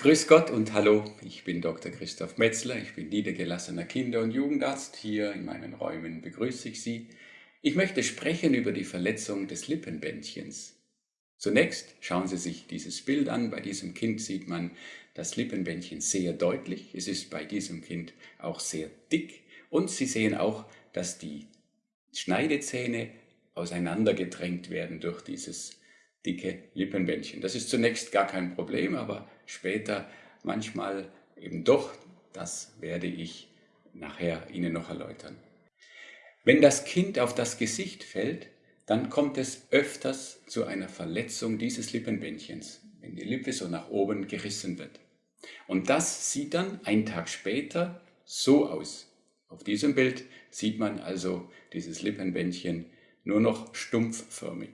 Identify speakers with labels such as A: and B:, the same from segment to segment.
A: Grüß Gott und hallo, ich bin Dr. Christoph Metzler, ich bin niedergelassener Kinder- und Jugendarzt. Hier in meinen Räumen begrüße ich Sie. Ich möchte sprechen über die Verletzung des Lippenbändchens. Zunächst schauen Sie sich dieses Bild an. Bei diesem Kind sieht man das Lippenbändchen sehr deutlich. Es ist bei diesem Kind auch sehr dick. Und Sie sehen auch, dass die Schneidezähne auseinandergedrängt werden durch dieses dicke Lippenbändchen. Das ist zunächst gar kein Problem, aber später manchmal eben doch. Das werde ich nachher Ihnen noch erläutern. Wenn das Kind auf das Gesicht fällt, dann kommt es öfters zu einer Verletzung dieses Lippenbändchens, wenn die Lippe so nach oben gerissen wird. Und das sieht dann einen Tag später so aus. Auf diesem Bild sieht man also dieses Lippenbändchen nur noch stumpfförmig.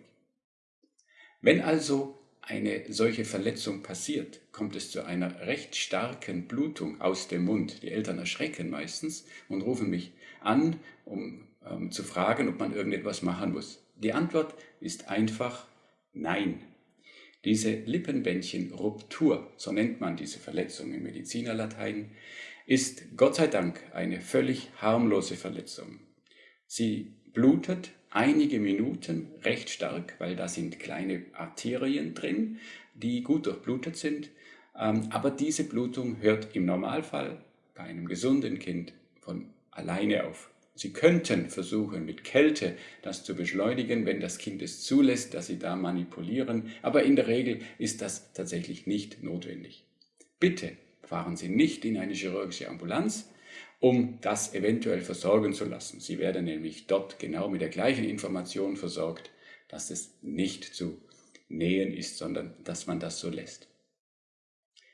A: Wenn also eine solche Verletzung passiert, kommt es zu einer recht starken Blutung aus dem Mund. Die Eltern erschrecken meistens und rufen mich an, um ähm, zu fragen, ob man irgendetwas machen muss. Die Antwort ist einfach Nein. Diese Lippenbändchenruptur, so nennt man diese Verletzung im Medizinerlatein, ist Gott sei Dank eine völlig harmlose Verletzung. Sie blutet einige Minuten recht stark, weil da sind kleine Arterien drin, die gut durchblutet sind. Ähm, aber diese Blutung hört im Normalfall bei einem gesunden Kind von alleine auf. Sie könnten versuchen, mit Kälte das zu beschleunigen, wenn das Kind es zulässt, dass Sie da manipulieren, aber in der Regel ist das tatsächlich nicht notwendig. Bitte fahren Sie nicht in eine chirurgische Ambulanz, um das eventuell versorgen zu lassen. Sie werden nämlich dort genau mit der gleichen Information versorgt, dass es nicht zu nähen ist, sondern dass man das so lässt.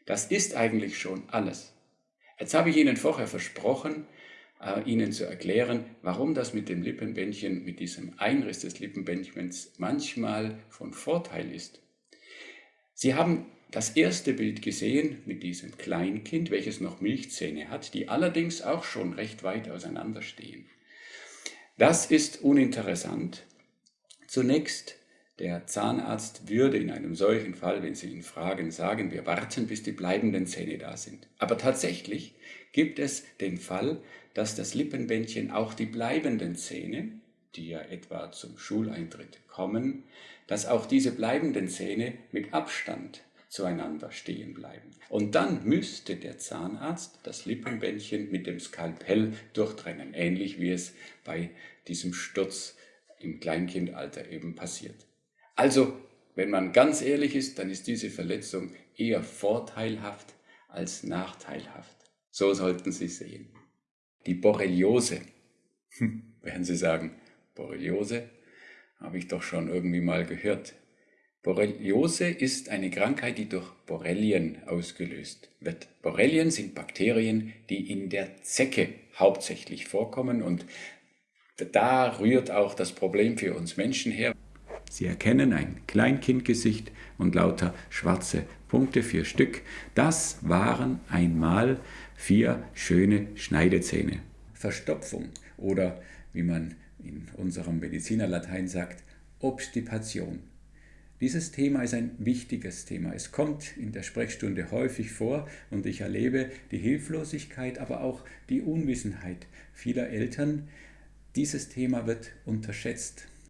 A: Das ist eigentlich schon alles. Jetzt habe ich Ihnen vorher versprochen, äh, Ihnen zu erklären, warum das mit dem Lippenbändchen, mit diesem Einriss des Lippenbändchens manchmal von Vorteil ist. Sie haben das erste Bild gesehen mit diesem Kleinkind, welches noch Milchzähne hat, die allerdings auch schon recht weit auseinander stehen. Das ist uninteressant. Zunächst, der Zahnarzt würde in einem solchen Fall, wenn Sie ihn fragen, sagen, wir warten, bis die bleibenden Zähne da sind. Aber tatsächlich gibt es den Fall, dass das Lippenbändchen auch die bleibenden Zähne, die ja etwa zum Schuleintritt kommen, dass auch diese bleibenden Zähne mit Abstand zueinander stehen bleiben. Und dann müsste der Zahnarzt das Lippenbändchen mit dem Skalpell durchtrennen, ähnlich wie es bei diesem Sturz im Kleinkindalter eben passiert. Also, wenn man ganz ehrlich ist, dann ist diese Verletzung eher vorteilhaft als nachteilhaft. So sollten Sie sehen. Die Borreliose. Hm, werden Sie sagen, Borreliose habe ich doch schon irgendwie mal gehört. Borreliose ist eine Krankheit, die durch Borrelien ausgelöst wird. Borrelien sind Bakterien, die in der Zecke hauptsächlich vorkommen und da rührt auch das Problem für uns Menschen her. Sie erkennen ein Kleinkindgesicht und lauter schwarze Punkte, vier Stück. Das waren einmal vier schöne Schneidezähne. Verstopfung oder wie man in unserem Medizinerlatein sagt, Obstipation. Dieses Thema ist ein wichtiges Thema. Es kommt in der Sprechstunde häufig vor und ich erlebe die Hilflosigkeit, aber auch die Unwissenheit vieler Eltern. Dieses Thema wird unterschätzt.